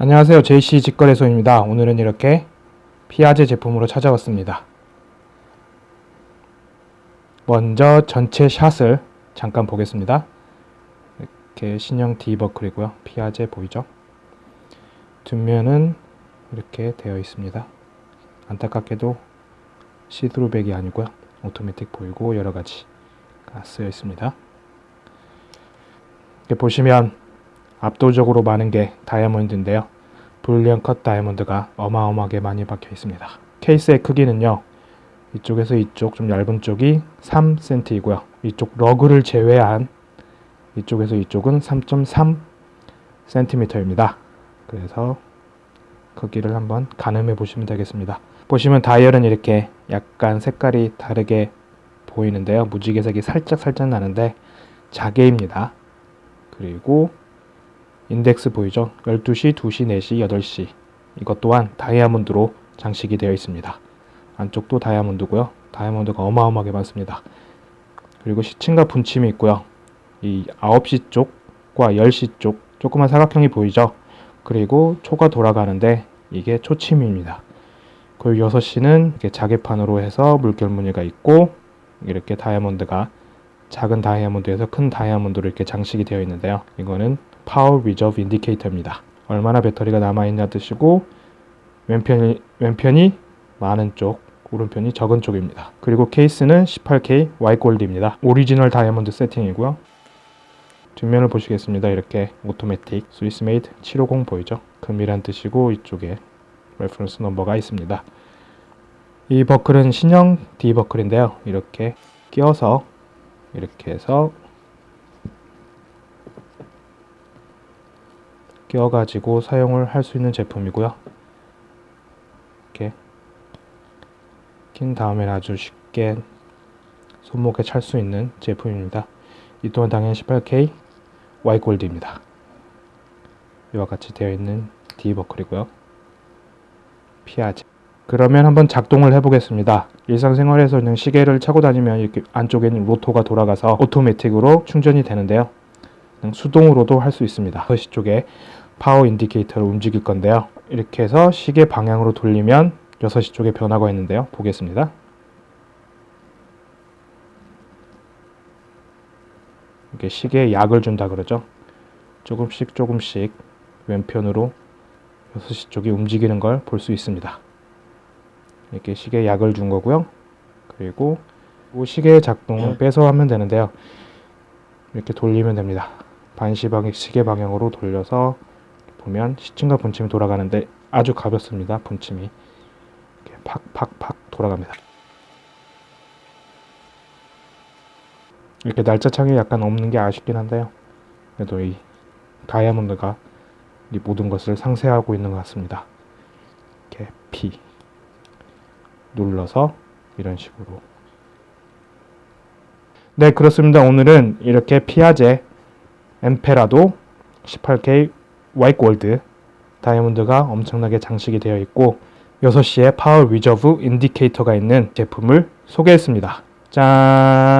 안녕하세요. JC 직거래소입니다. 오늘은 이렇게 피아제 제품으로 찾아왔습니다. 먼저 전체 샷을 잠깐 보겠습니다. 이렇게 신형 디버클이고요. 피아제 보이죠? 뒷면은 이렇게 되어 있습니다. 안타깝게도 시드루백이 아니고요. 오토매틱 보이고 여러가지가 쓰여 있습니다. 이렇게 보시면 압도적으로 많은 게 다이아몬드인데요. 불리언 컷 다이아몬드가 어마어마하게 많이 박혀 있습니다. 케이스의 크기는요. 이쪽에서 이쪽 좀 얇은 쪽이 3cm이고요. 이쪽 러그를 제외한 이쪽에서 이쪽은 3.3cm입니다. 그래서 크기를 한번 가늠해 보시면 되겠습니다. 보시면 다이얼은 이렇게 약간 색깔이 다르게 보이는데요. 무지개색이 살짝 살짝 나는데 자개입니다. 그리고 인덱스 보이죠? 12시, 2시, 4시, 8시 이것 또한 다이아몬드로 장식이 되어 있습니다. 안쪽도 다이아몬드고요. 다이아몬드가 어마어마하게 많습니다. 그리고 시침과 분침이 있고요. 이 9시 쪽과 10시 쪽 조그만 사각형이 보이죠? 그리고 초가 돌아가는데 이게 초침입니다. 그리고 6시는 이렇게 자개판으로 해서 물결 무늬가 있고 이렇게 다이아몬드가 작은 다이아몬드에서 큰 다이아몬드로 이렇게 장식이 되어 있는데요. 이거는 power reserve indicator입니다. 얼마나 배터리가 남아있냐 뜻이고 왼편이, 왼편이 많은 쪽, 오른편이 적은 쪽입니다. 그리고 케이스는 18K 화이트골드입니다. 오리지널 다이아몬드 세팅이고요. 뒷면을 보시겠습니다. 이렇게 오토매틱 Swiss made 750 보이죠? 금이란 뜻이고 이쪽에 reference number가 있습니다. 이 버클은 신형 D 버클인데요. 이렇게 끼워서 이렇게 해서 끼워 가지고 사용을 할 수 있는 제품이고요. 이렇게 낀 다음에 아주 쉽게 손목에 찰 수 있는 제품입니다. 이 또한 당연히 18K 화이트골드입니다. 이와 같이 되어 있는 D버클이고요. 피아제 그러면 한번 작동을 해보겠습니다. 일상생활에서는 시계를 차고 다니면 이렇게 안쪽에는 로터가 돌아가서 오토매틱으로 충전이 되는데요. 수동으로도 할 수 있습니다. 6시 쪽에 power indicator를 움직일 건데요. 이렇게 해서 시계 방향으로 돌리면 6시 쪽에 변화가 있는데요. 보겠습니다. 이렇게 시계에 약을 준다 그러죠. 조금씩 조금씩 왼편으로 6시 쪽이 움직이는 걸 볼 수 있습니다. 이렇게 시계에 약을 준 거고요. 그리고 시계의 작동을 빼서 하면 되는데요. 이렇게 돌리면 됩니다. 반시 방향 시계 방향으로 돌려서 보면 시침과 분침이 돌아가는데 아주 가볍습니다. 분침이 팍팍팍 돌아갑니다. 이렇게 날짜 창이 약간 없는 게 아쉽긴 한데요. 그래도 이 다이아몬드가 이 모든 것을 상쇄하고 있는 것 같습니다. 이렇게 P 눌러서 이런 식으로 네 그렇습니다. 오늘은 이렇게 피아제 Emperador 18K 화이트 골드 다이아몬드가 엄청나게 장식이 되어 있고 6시에 power reserve indicator가 있는 제품을 소개했습니다. 짠!